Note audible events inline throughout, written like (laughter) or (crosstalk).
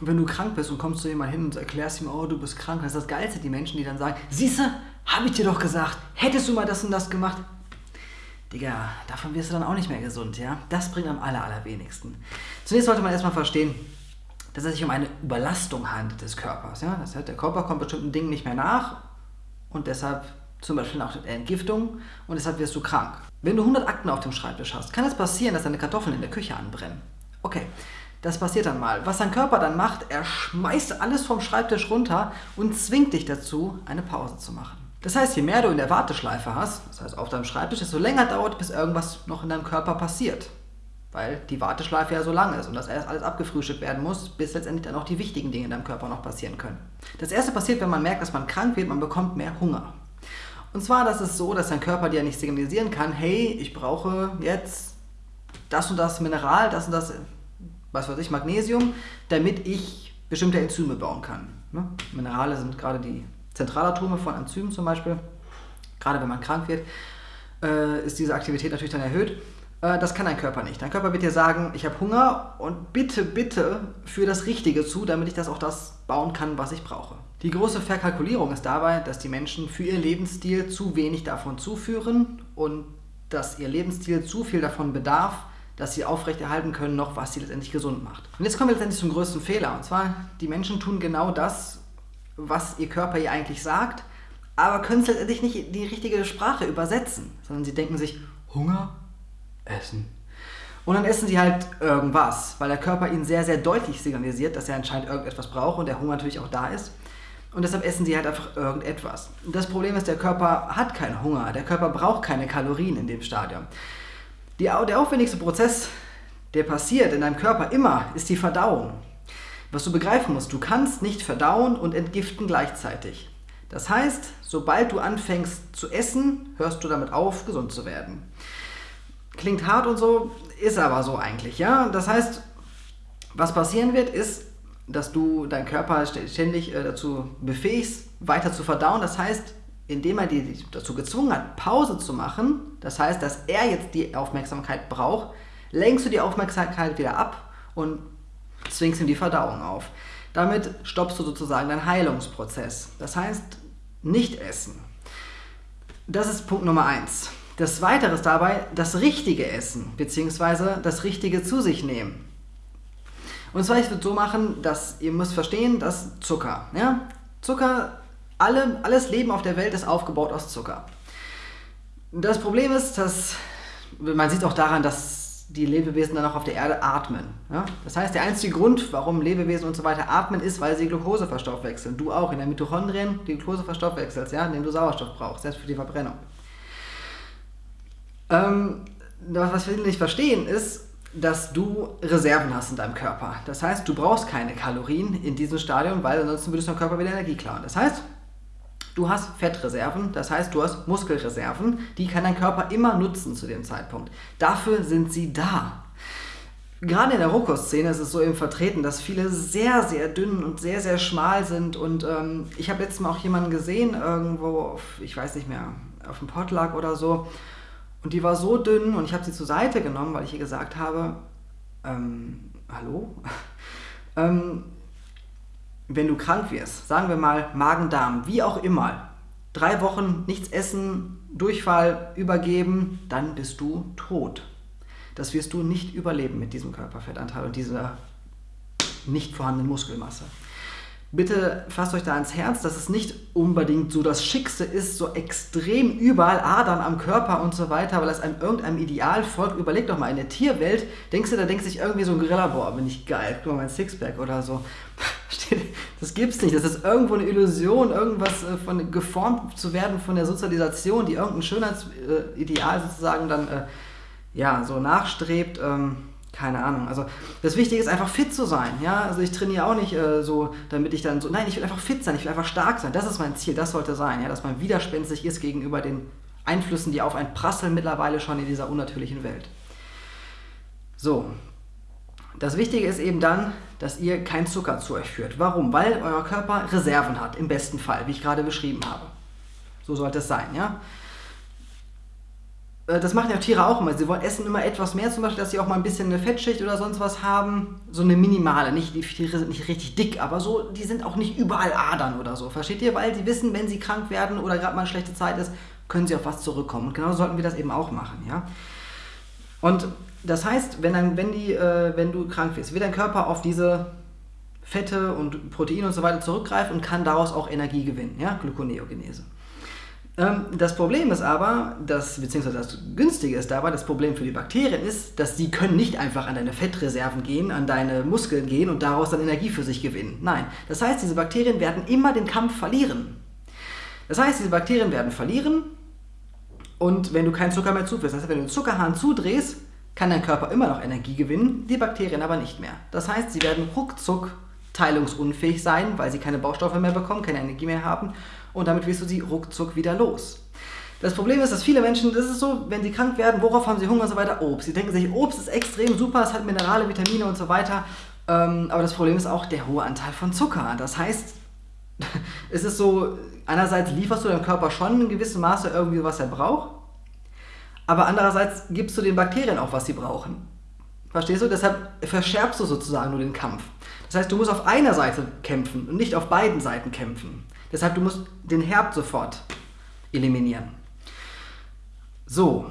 wenn du krank bist und kommst zu jemandem hin und erklärst ihm, oh, du bist krank, das ist das Geilste, die Menschen, die dann sagen, siehste, habe ich dir doch gesagt, hättest du mal das und das gemacht. Digga, davon wirst du dann auch nicht mehr gesund, ja? Das bringt am aller, allerwenigsten. Zunächst sollte man erstmal verstehen, dass es sich um eine Überlastung handelt des Körpers. Ja? Das heißt, der Körper kommt bestimmten Dingen nicht mehr nach und deshalb zum Beispiel auch Entgiftung und deshalb wirst du krank. Wenn du 100 Akten auf dem Schreibtisch hast, kann es passieren, dass deine Kartoffeln in der Küche anbrennen. Okay, das passiert dann mal. Was dein Körper dann macht, er schmeißt alles vom Schreibtisch runter und zwingt dich dazu, eine Pause zu machen. Das heißt, je mehr du in der Warteschleife hast, das heißt auf deinem Schreibtisch, desto länger dauert, bis irgendwas noch in deinem Körper passiert. Weil die Warteschleife ja so lang ist und das erst alles abgefrühstückt werden muss, bis letztendlich dann auch die wichtigen Dinge in deinem Körper noch passieren können. Das erste passiert, wenn man merkt, dass man krank wird, man bekommt mehr Hunger. Und zwar, das ist so, dass dein Körper dir nicht signalisieren kann, hey, ich brauche jetzt das und das Mineral, das und das, was weiß ich, Magnesium, damit ich bestimmte Enzyme bauen kann. Ne? Minerale sind gerade die Zentralatome von Enzymen zum Beispiel. Gerade wenn man krank wird, äh, ist diese Aktivität natürlich dann erhöht. Äh, das kann dein Körper nicht. Dein Körper wird dir sagen, ich habe Hunger und bitte, bitte für das Richtige zu, damit ich das auch das bauen kann, was ich brauche. Die große Verkalkulierung ist dabei, dass die Menschen für ihr Lebensstil zu wenig davon zuführen und dass ihr Lebensstil zu viel davon bedarf, dass sie aufrechterhalten können, noch was sie letztendlich gesund macht. Und jetzt kommen wir letztendlich zum größten Fehler. Und zwar, die Menschen tun genau das, was ihr Körper ihr eigentlich sagt, aber können es letztendlich nicht in die richtige Sprache übersetzen, sondern sie denken sich, Hunger, Essen. Und dann essen sie halt irgendwas, weil der Körper ihnen sehr, sehr deutlich signalisiert, dass er anscheinend irgendetwas braucht und der Hunger natürlich auch da ist. Und deshalb essen sie halt einfach irgendetwas. Das Problem ist, der Körper hat keinen Hunger. Der Körper braucht keine Kalorien in dem Stadium. Die, der aufwendigste Prozess, der passiert in deinem Körper immer, ist die Verdauung. Was du begreifen musst, du kannst nicht verdauen und entgiften gleichzeitig. Das heißt, sobald du anfängst zu essen, hörst du damit auf, gesund zu werden. Klingt hart und so, ist aber so eigentlich, ja. Das heißt, was passieren wird, ist, dass du deinen Körper ständig äh, dazu befähigst, weiter zu verdauen. Das heißt, indem er dich dazu gezwungen hat, Pause zu machen, das heißt, dass er jetzt die Aufmerksamkeit braucht, lenkst du die Aufmerksamkeit wieder ab und zwingst ihm die Verdauung auf. Damit stoppst du sozusagen deinen Heilungsprozess. Das heißt, nicht essen. Das ist Punkt Nummer eins. Das Weitere ist dabei das richtige Essen, beziehungsweise das richtige zu sich nehmen. Und zwar, ich würde so machen, dass ihr müsst verstehen, dass Zucker, ja, Zucker, alle, alles Leben auf der Welt ist aufgebaut aus Zucker. Das Problem ist, dass, man sieht auch daran, dass die Lebewesen dann auch auf der Erde atmen. Ja? Das heißt, der einzige Grund, warum Lebewesen und so weiter atmen, ist, weil sie Glucose verstoffwechseln. Du auch in den Mitochondrien die Glucose verstoffwechselst, ja, indem du Sauerstoff brauchst, selbst für die Verbrennung. Ähm, was viele nicht verstehen, ist, dass du Reserven hast in deinem Körper. Das heißt, du brauchst keine Kalorien in diesem Stadium, weil ansonsten würdest du deinem Körper wieder Energie klauen. Das heißt, du hast Fettreserven, das heißt, du hast Muskelreserven, die kann dein Körper immer nutzen zu dem Zeitpunkt. Dafür sind sie da. Gerade in der Rohkostszene ist es so eben vertreten, dass viele sehr, sehr dünn und sehr, sehr schmal sind. Und ähm, ich habe letztes Mal auch jemanden gesehen, irgendwo, auf, ich weiß nicht mehr, auf dem Potluck oder so, und die war so dünn und ich habe sie zur Seite genommen, weil ich ihr gesagt habe, ähm, hallo? (laughs) ähm, wenn du krank wirst, sagen wir mal Magen-Darm, wie auch immer, drei Wochen nichts essen, Durchfall übergeben, dann bist du tot. Das wirst du nicht überleben mit diesem Körperfettanteil und dieser nicht vorhandenen Muskelmasse bitte fasst euch da ans Herz, dass es nicht unbedingt so das Schickste ist, so extrem überall Adern am Körper und so weiter, weil es einem irgendeinem Ideal folgt. Überleg doch mal, in der Tierwelt, denkst du, da denkt sich irgendwie so ein Gorilla, boah, bin ich geil, guck mal mein Sixpack oder so. Das gibt's nicht, das ist irgendwo eine Illusion, irgendwas äh, von geformt zu werden von der Sozialisation, die irgendein Schönheitsideal sozusagen dann äh, ja, so nachstrebt. Ähm, keine Ahnung. Also das Wichtige ist einfach fit zu sein. Ja? Also ich trainiere auch nicht äh, so, damit ich dann so. Nein, ich will einfach fit sein, ich will einfach stark sein. Das ist mein Ziel, das sollte sein, ja? dass man widerspenstig ist gegenüber den Einflüssen, die auf einen prasseln mittlerweile schon in dieser unnatürlichen Welt. So. Das Wichtige ist eben dann, dass ihr keinen Zucker zu euch führt. Warum? Weil euer Körper Reserven hat, im besten Fall, wie ich gerade beschrieben habe. So sollte es sein, ja. äh, das machen ja Tiere auch immer. Sie wollen essen immer etwas mehr, zum Beispiel, dass sie auch mal ein bisschen eine Fettschicht oder sonst was haben. So eine minimale. Nicht, die Tiere sind nicht richtig dick, aber so, die sind auch nicht überall Adern oder so. Versteht ihr? Weil sie wissen, wenn sie krank werden oder gerade mal eine schlechte Zeit ist, können sie auf was zurückkommen. Und genau sollten wir das eben auch machen, ja. Und das heißt, wenn, dann, wenn, die, äh, wenn du krank wirst, wird dein Körper auf diese Fette und Proteine und so weiter zurückgreifen und kann daraus auch Energie gewinnen, ja, Gluconeogenese. Ähm, das Problem ist aber, dass, beziehungsweise das Günstige ist dabei, das Problem für die Bakterien ist, dass sie können nicht einfach an deine Fettreserven gehen, an deine Muskeln gehen und daraus dann Energie für sich gewinnen. Nein, das heißt, diese Bakterien werden immer den Kampf verlieren. Das heißt, diese Bakterien werden verlieren und wenn du keinen Zucker mehr zuführst, das heißt, wenn du den Zuckerhahn zudrehst, kann dein Körper immer noch Energie gewinnen, die Bakterien aber nicht mehr. Das heißt, sie werden ruckzuck teilungsunfähig sein, weil sie keine Baustoffe mehr bekommen, keine Energie mehr haben und damit wirst du sie ruckzuck wieder los. Das Problem ist, dass viele Menschen, das ist so, wenn sie krank werden, worauf haben sie Hunger und so weiter? Obst. Sie denken sich, Obst ist extrem super, es hat Minerale, Vitamine und so weiter. Ähm, aber das Problem ist auch der hohe Anteil von Zucker. Das heißt, (laughs) es ist so, einerseits lieferst du deinem Körper schon in gewissem Maße irgendwie, was er braucht, aber andererseits gibst du den Bakterien auch, was sie brauchen. Verstehst du? Deshalb verschärfst du sozusagen nur den Kampf. Das heißt, du musst auf einer Seite kämpfen und nicht auf beiden Seiten kämpfen. Deshalb, du musst den Herd sofort eliminieren. So,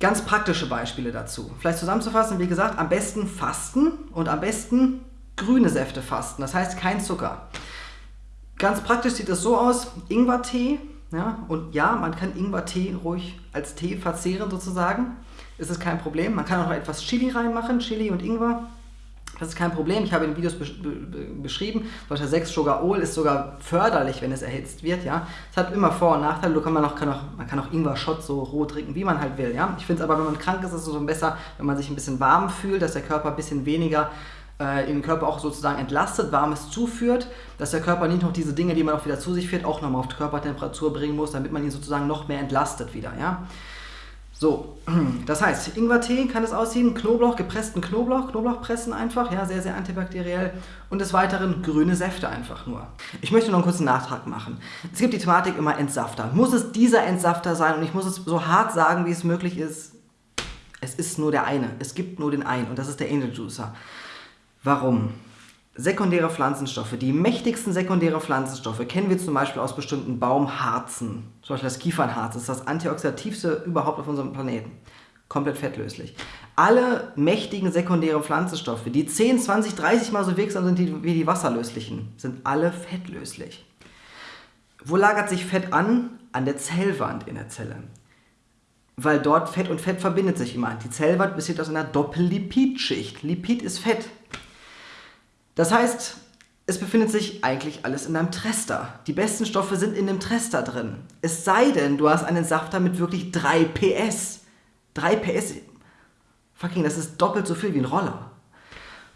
ganz praktische Beispiele dazu. Vielleicht zusammenzufassen, wie gesagt, am besten fasten und am besten grüne Säfte fasten. Das heißt kein Zucker. Ganz praktisch sieht es so aus, Ingwertee, ja, und ja, man kann Ingwertee ruhig als Tee verzehren sozusagen. Ist es kein Problem. Man kann auch noch etwas Chili reinmachen, Chili und Ingwer. Das ist kein Problem. Ich habe in den Videos besch beschrieben, solcher 6 Sugar Ol ist sogar förderlich, wenn es erhitzt wird. Ja, es hat immer Vor- und Nachteile. Du kann man, auch, kann auch, man kann auch Ingwer-Shot so roh trinken, wie man halt will. Ja, ich finde es aber, wenn man krank ist, ist es so besser, wenn man sich ein bisschen warm fühlt, dass der Körper ein bisschen weniger äh, den Körper auch sozusagen entlastet, Warmes zuführt, dass der Körper nicht noch diese Dinge, die man auch wieder zu sich führt, auch nochmal auf Körpertemperatur bringen muss, damit man ihn sozusagen noch mehr entlastet wieder. Ja? So, (clears throat) das heißt, Ingwertee kann es aussehen, Knoblauch, gepressten Knoblauch, Knoblauch pressen einfach, ja, sehr, sehr antibakteriell und des Weiteren grüne Säfte einfach nur. Ich möchte noch einen kurzen Nachtrag machen. Es gibt die Thematik immer Entsafter. Muss es dieser Entsafter sein und ich muss es so hart sagen, wie es möglich ist, es ist nur der eine. Es gibt nur den einen und das ist der Angel Juicer. Warum? Sekundäre Pflanzenstoffe, die mächtigsten sekundäre Pflanzenstoffe kennen wir zum Beispiel aus bestimmten Baumharzen. Zum Beispiel das Kiefernharz ist das antioxidativste überhaupt auf unserem Planeten. Komplett fettlöslich. Alle mächtigen sekundären Pflanzenstoffe, die 10, 20, 30 mal so wirksam sind wie die wasserlöslichen, sind alle fettlöslich. Wo lagert sich Fett an? An der Zellwand in der Zelle. Weil dort Fett und Fett verbindet sich immer. Die Zellwand besteht aus einer Doppellipidschicht. Lipid ist Fett. Das heißt, es befindet sich eigentlich alles in einem Trester. Die besten Stoffe sind in dem Trester drin. Es sei denn, du hast einen Safter mit wirklich 3 PS. 3 PS, fucking, das ist doppelt so viel wie ein Roller.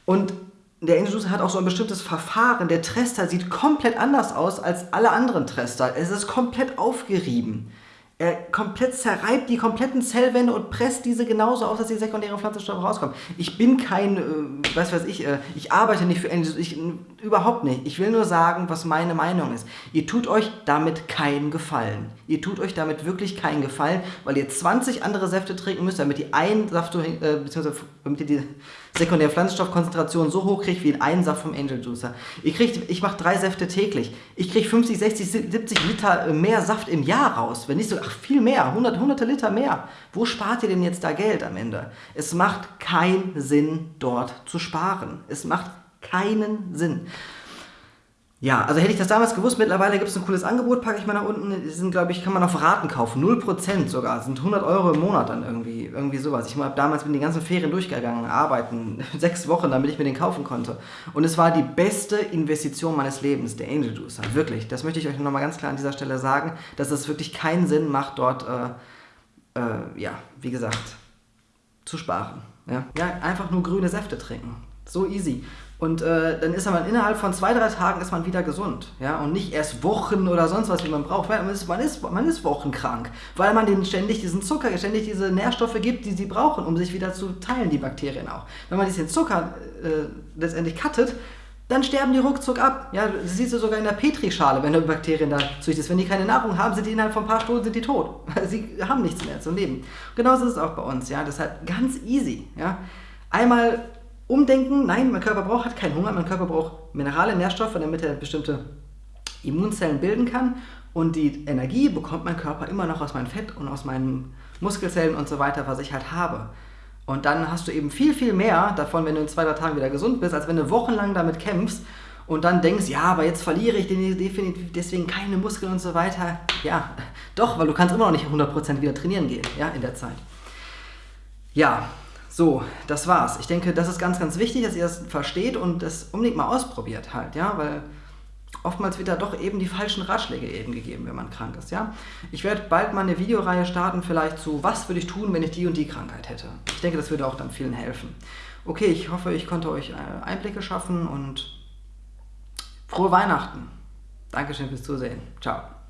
Und der Angel hat auch so ein bestimmtes Verfahren. Der Trester sieht komplett anders aus als alle anderen Trester. Es ist komplett aufgerieben. Er komplett zerreibt die kompletten Zellwände und presst diese genauso aus, dass die sekundären Pflanzenstoffe rauskommen. Ich bin kein, äh, was weiß ich, äh, ich arbeite nicht für Angels, ich, überhaupt nicht. Ich will nur sagen, was meine Meinung ist. Ihr tut euch damit keinen Gefallen. Ihr tut euch damit wirklich keinen Gefallen, weil ihr 20 andere Säfte trinken müsst, damit ihr einen Saft, äh, beziehungsweise damit ihr die sekundäre Pflanzenstoffkonzentration so hoch kriegt wie in einen Saft vom Angel Juicer. Ich, krieg, ich mache drei Säfte täglich. Ich kriege 50, 60, 70 Liter äh, mehr Saft im Jahr raus. Wenn nicht so, viel mehr, 100, hunderte Liter mehr. Wo spart ihr denn jetzt da Geld am Ende? Es macht keinen Sinn, dort zu sparen. Es macht keinen Sinn. Ja, also hätte ich das damals gewusst, mittlerweile gibt es ein cooles Angebot, packe ich mal nach unten. Sind, glaube ich, kann man auf Raten kaufen. 0% sogar. Das sind 100 Euro im Monat dann irgendwie. Irgendwie sowas. Ich habe damals bin die ganzen Ferien durchgegangen, arbeiten. (laughs) Sechs Wochen, damit ich mir den kaufen konnte. Und es war die beste Investition meines Lebens, der Angel Juicer. Wirklich. Das möchte ich euch nochmal ganz klar an dieser Stelle sagen, dass es wirklich keinen Sinn macht, dort, äh, äh, ja, wie gesagt, zu sparen. Ja? ja, einfach nur grüne Säfte trinken. So easy. Und äh, dann ist man innerhalb von zwei, drei Tagen ist man wieder gesund. Ja? Und nicht erst Wochen oder sonst was, wie man braucht. Man ist, man ist, man ist wochenkrank. Weil man denen ständig diesen Zucker, ständig diese Nährstoffe gibt, die sie brauchen, um sich wieder zu teilen, die Bakterien auch. Wenn man diesen Zucker äh, letztendlich cuttet, dann sterben die ruckzuck ab. Ja, das siehst du sogar in der Petrischale, wenn du Bakterien da züchtest. Wenn die keine Nahrung haben, sind die innerhalb von ein paar Stunden sind die tot. (laughs) Sie haben nichts mehr zum Leben. Genauso ist es auch bei uns. Ja, deshalb ganz easy. Ja, einmal umdenken. Nein, mein Körper braucht hat keinen Hunger. Mein Körper braucht Minerale, Nährstoffe, damit er bestimmte Immunzellen bilden kann. Und die Energie bekommt mein Körper immer noch aus meinem Fett und aus meinen Muskelzellen und so weiter, was ich halt habe. Und dann hast du eben viel, viel mehr davon, wenn du in zwei, drei Tagen wieder gesund bist, als wenn du wochenlang damit kämpfst und dann denkst, ja, aber jetzt verliere ich definitiv deswegen keine Muskeln und so weiter. Ja, doch, weil du kannst immer noch nicht 100% wieder trainieren gehen, ja, in der Zeit. Ja, so, das war's. Ich denke, das ist ganz, ganz wichtig, dass ihr das versteht und das unbedingt mal ausprobiert halt, ja, weil oftmals wird da doch eben die falschen Ratschläge eben gegeben, wenn man krank ist. Ja? Ich werde bald mal eine Videoreihe starten, vielleicht zu, was würde ich tun, wenn ich die und die Krankheit hätte. Ich denke, das würde auch dann vielen helfen. Okay, ich hoffe, ich konnte euch äh, Einblicke schaffen und frohe Weihnachten. Dankeschön fürs Zusehen. Ciao.